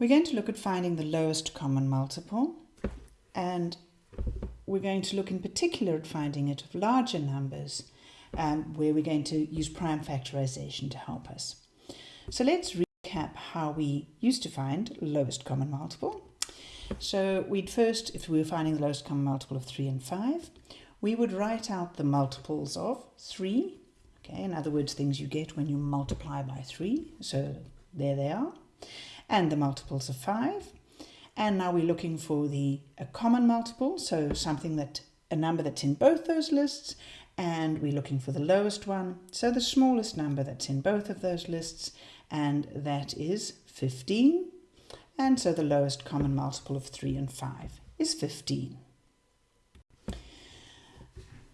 We're going to look at finding the lowest common multiple and we're going to look in particular at finding it of larger numbers um, where we're going to use prime factorization to help us. So let's recap how we used to find lowest common multiple. So we'd first, if we were finding the lowest common multiple of 3 and 5, we would write out the multiples of 3, okay, in other words, things you get when you multiply by 3, so there they are and the multiples of 5. And now we're looking for the a common multiple, so something that a number that's in both those lists, and we're looking for the lowest one, so the smallest number that's in both of those lists, and that is 15. And so the lowest common multiple of 3 and 5 is 15.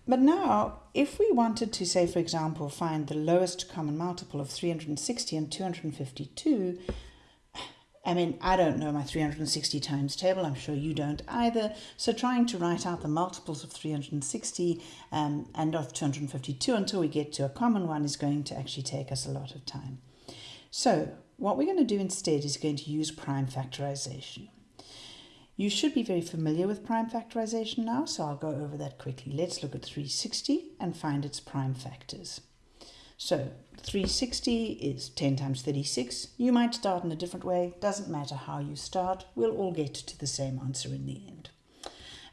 But now, if we wanted to say, for example, find the lowest common multiple of 360 and 252, I mean, I don't know my 360 times table. I'm sure you don't either. So trying to write out the multiples of 360 um, and of 252 until we get to a common one is going to actually take us a lot of time. So what we're going to do instead is going to use prime factorization. You should be very familiar with prime factorization now, so I'll go over that quickly. Let's look at 360 and find its prime factors. So 360 is 10 times 36. You might start in a different way. Doesn't matter how you start. We'll all get to the same answer in the end.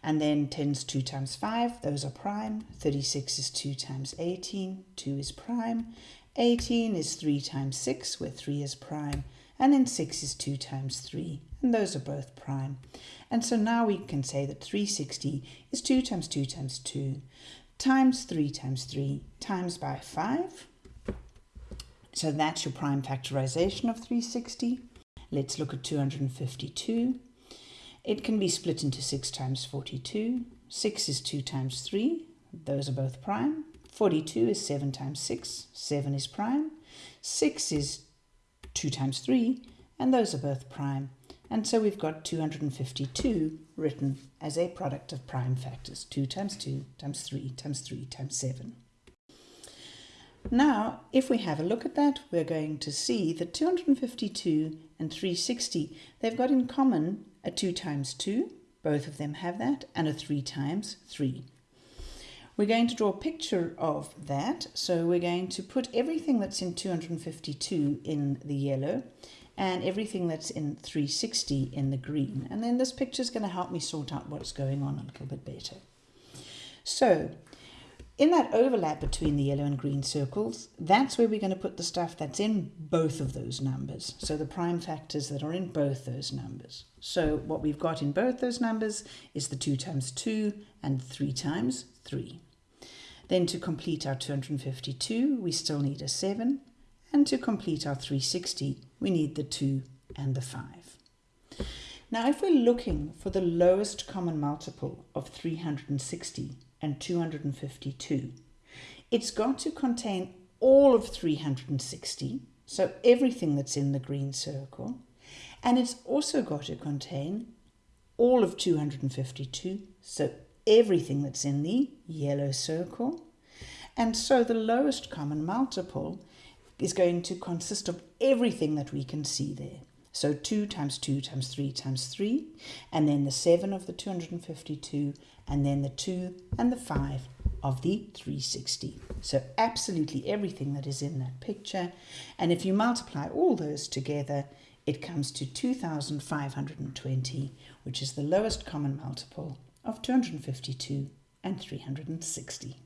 And then 10 is 2 times 5. Those are prime. 36 is 2 times 18. 2 is prime. 18 is 3 times 6, where 3 is prime. And then 6 is 2 times 3. And those are both prime. And so now we can say that 360 is 2 times 2 times 2 times 3 times 3 times by 5 so that's your prime factorization of 360. Let's look at 252. It can be split into 6 times 42. 6 is 2 times 3. Those are both prime. 42 is 7 times 6. 7 is prime. 6 is 2 times 3. And those are both prime. And so we've got 252 written as a product of prime factors. 2 times 2 times 3 times 3 times 7. Now, if we have a look at that, we're going to see that 252 and 360, they've got in common a 2 times 2, both of them have that, and a 3 times 3. We're going to draw a picture of that, so we're going to put everything that's in 252 in the yellow and everything that's in 360 in the green. And then this picture is going to help me sort out what's going on a little bit better. So in that overlap between the yellow and green circles, that's where we're going to put the stuff that's in both of those numbers. So the prime factors that are in both those numbers. So what we've got in both those numbers is the 2 times 2 and 3 times 3. Then to complete our 252, we still need a 7. And to complete our 360, we need the 2 and the 5. Now if we're looking for the lowest common multiple of 360, and 252. It's got to contain all of 360, so everything that's in the green circle, and it's also got to contain all of 252, so everything that's in the yellow circle. And so the lowest common multiple is going to consist of everything that we can see there. So 2 times 2 times 3 times 3, and then the 7 of the 252, and then the 2 and the 5 of the 360. So absolutely everything that is in that picture. And if you multiply all those together, it comes to 2,520, which is the lowest common multiple of 252 and 360.